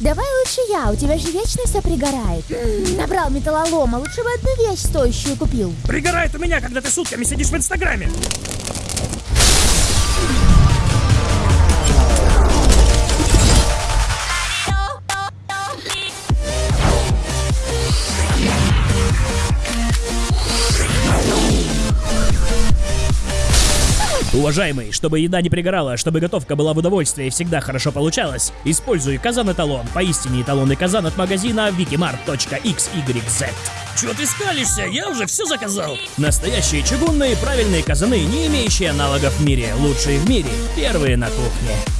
Давай лучше я, у тебя же вечно все пригорает. Набрал металлолома, лучше бы одну вещь стоящую купил. Пригорает у меня, когда ты сутками сидишь в Инстаграме. Уважаемый, чтобы еда не пригорала, чтобы готовка была в удовольствие и всегда хорошо получалась, используй казан-эталон, поистине эталонный казан от магазина wikimart.xyz. Чего ты скалишься? Я уже все заказал. Настоящие чугунные правильные казаны, не имеющие аналогов в мире, лучшие в мире, первые на кухне.